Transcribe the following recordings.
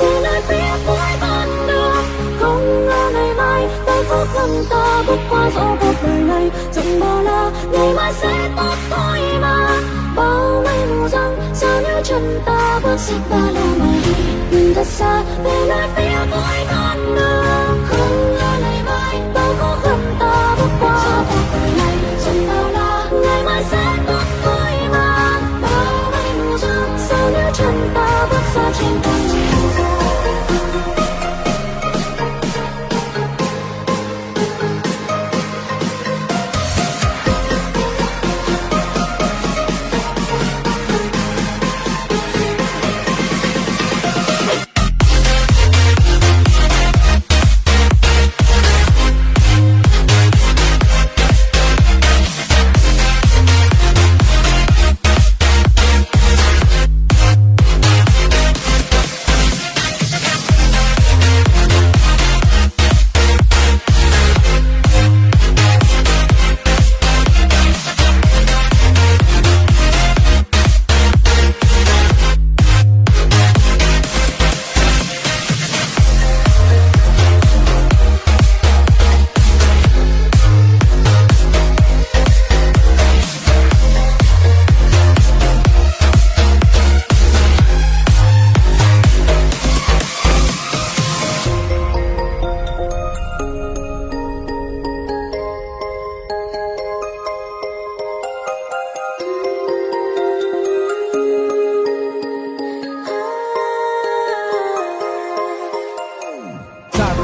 ta nơi phía cuối con đường. Không ngờ ngày mai tay khó khăn ta bước qua dẫu cuộc đời này. Chẳng bao la ngày mai sẽ tốt thôi mà. Bao mây mù răng, sao nếu chân ta bước sẽ ba đâu mà đi nhìn thật xa về nơi phía cuối con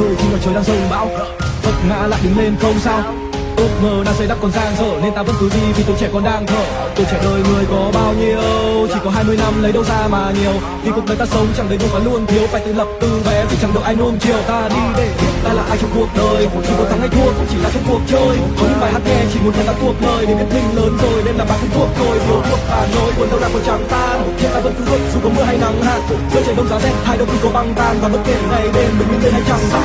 cười khi mà trời đang rông bão. Vấp ngã lại đứng lên không sao ước mơ đang xây đắp còn dang dở, nên ta vẫn cứ đi vì tuổi trẻ còn đang thở. Tuổi trẻ đời người có bao nhiêu? Chỉ có 20 năm lấy đâu ra mà nhiều? Vì cuộc đời ta sống chẳng đầy đủ và luôn thiếu phải tự lập từ bé, vì chẳng được ai nuông chiều. Ta đi để ta là ai trong cuộc đời. Chỉ có thắng hay thua cũng chỉ là trong cuộc chơi. Có những bài hát nghe chỉ muốn thấy ta thuộc lời để biết mình lớn rồi, nên là bạn không thuộc tôi thiếu thuộc hà nói buồn đâu là còn chẳng tan hiện ta vẫn cứ bước dù có mưa hay nắng hạn. Giữa trời đông giá rét, hai đâu cũng có băng tan. Và bất kể ngày đêm, mình đứng lên hay chẳng ta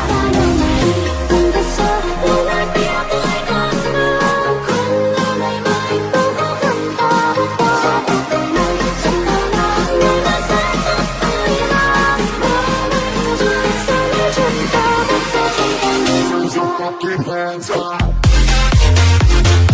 hands up.